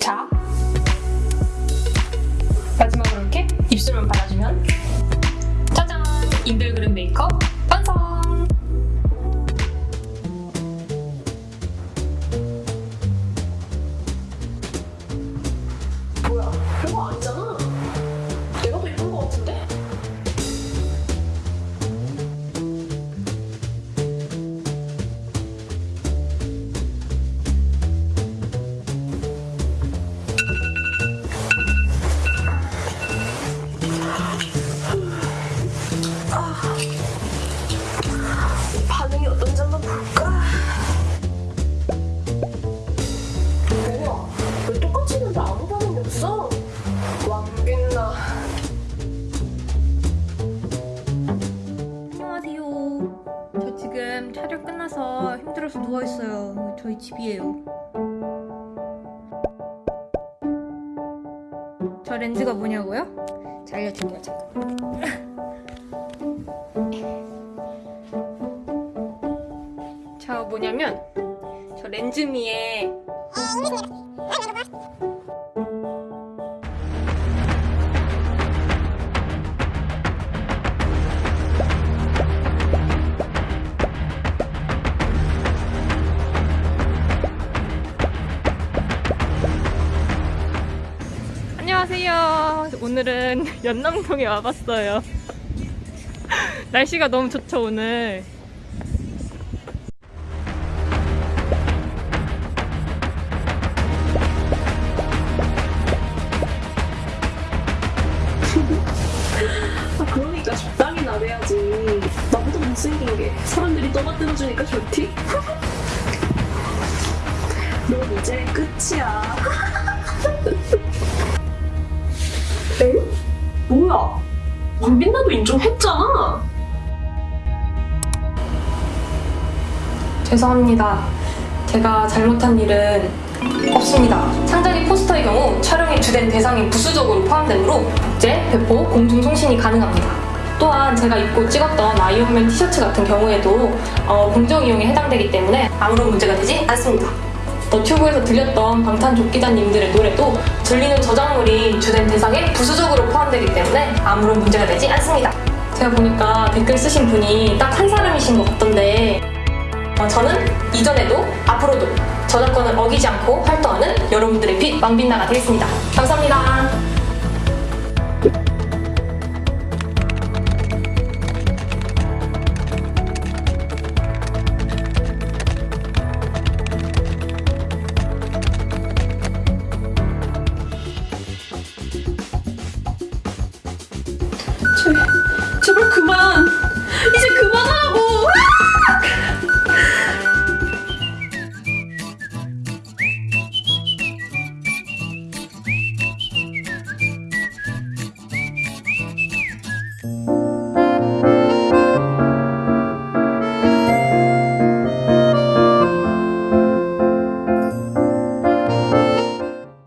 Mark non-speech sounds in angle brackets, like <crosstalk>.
자. 마지막으로 이렇게 입술만 발라주면. 짜잔! 인별그램 메이크업. 들어서 누워있어요. 저희 집이에요. 저 렌즈가 뭐냐고요? 자, 알려줄게요. 잠깐. 자, 뭐냐면 저 렌즈미에 오늘은 <laughs> 연남동에 와봤어요. <laughs> 날씨가 너무 좋죠, 오늘. 아, 그러니까 <laughs> 이제 끝이야. 에? 뭐야? 왕빈나도 인정했잖아. 죄송합니다. 제가 잘못한 일은 없습니다. 상자리 포스터의 경우 촬영에 주된 대상이 부수적으로 포함되므로 국제, 배포, 공중 송신이 가능합니다. 또한 제가 입고 찍었던 아이언맨 티셔츠 같은 경우에도 어, 공정 이용에 해당되기 때문에 아무런 문제가 되지 않습니다. 너튜브에서 들렸던 방탄조끼단님들의 노래도 들리는 저작물이 주된 대상에 부수적으로 포함되기 때문에 아무런 문제가 되지 않습니다. 제가 보니까 댓글 쓰신 분이 딱 한 사람이신 것 같던데 어, 저는 이전에도 앞으로도 저작권을 어기지 않고 활동하는 여러분들의 빛 왕빛나가 되겠습니다. 감사합니다. He's a